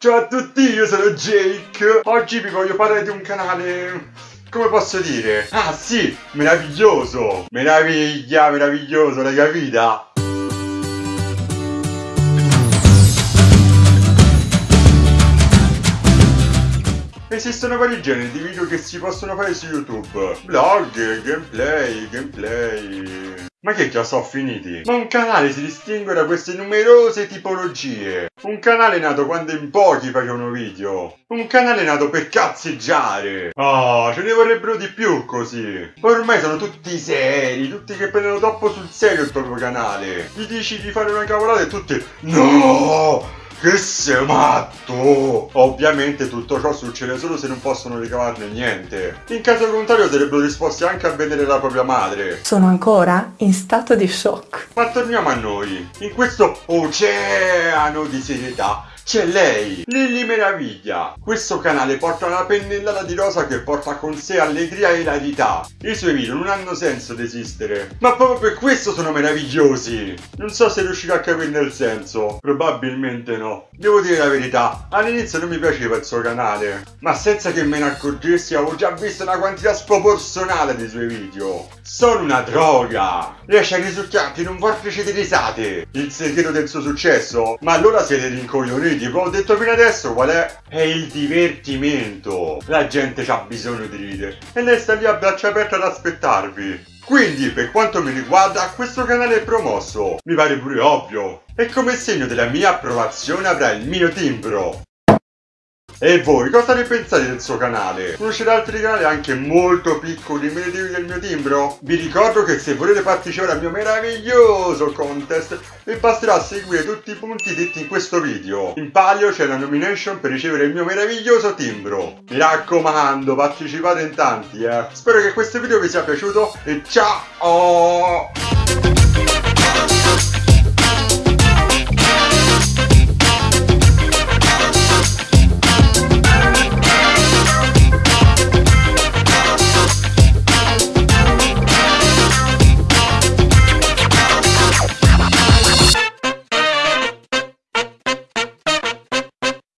Ciao a tutti, io sono Jake. Oggi vi voglio parlare di un canale. Come posso dire? Ah sì, meraviglioso! Meraviglia, meraviglioso, l'hai capita? Esistono vari generi di video che si possono fare su YouTube. Vlog, gameplay, gameplay. Ma che già sono finiti? Ma un canale si distingue da queste numerose tipologie. Un canale nato quando in pochi facevano video. Un canale nato per cazzeggiare. Oh, ce ne vorrebbero di più così. Ormai sono tutti seri, tutti che prendono troppo sul serio il proprio canale. Gli dici di fare una cavolata e tutti... No! Che sei matto! Ovviamente tutto ciò succede solo se non possono ricavarne niente. In caso contrario sarebbero disposti anche a vedere la propria madre. Sono ancora in stato di shock. Ma torniamo a noi. In questo oceano di serietà c'è lei, Lily Meraviglia. Questo canale porta una pennellata di rosa che porta con sé allegria e ilarità. I suoi video non hanno senso di esistere, ma proprio per questo sono meravigliosi. Non so se riuscirò a capirne il senso, probabilmente no. Devo dire la verità, all'inizio non mi piaceva il suo canale, ma senza che me ne accorgessi avevo già visto una quantità sproporzionata dei suoi video. Sono una droga! Riesce a risucchiarti in un vortice di risate. Il segreto del suo successo? Ma allora siete rincoglioniti quindi, come ho detto fino adesso, qual è? È il divertimento. La gente ha bisogno di ridere e lei sta lì a braccia aperte ad aspettarvi. Quindi, per quanto mi riguarda, questo canale è promosso. Mi pare pure ovvio. E come segno della mia approvazione avrà il mio timbro. E voi cosa ne pensate del suo canale? Conoscete altri canali anche molto piccoli meritevoli del mio timbro? Vi ricordo che se volete partecipare al mio meraviglioso contest vi basterà seguire tutti i punti detti in questo video. In palio c'è la nomination per ricevere il mio meraviglioso timbro. Mi raccomando, partecipate in tanti, eh. Spero che questo video vi sia piaciuto e ciao!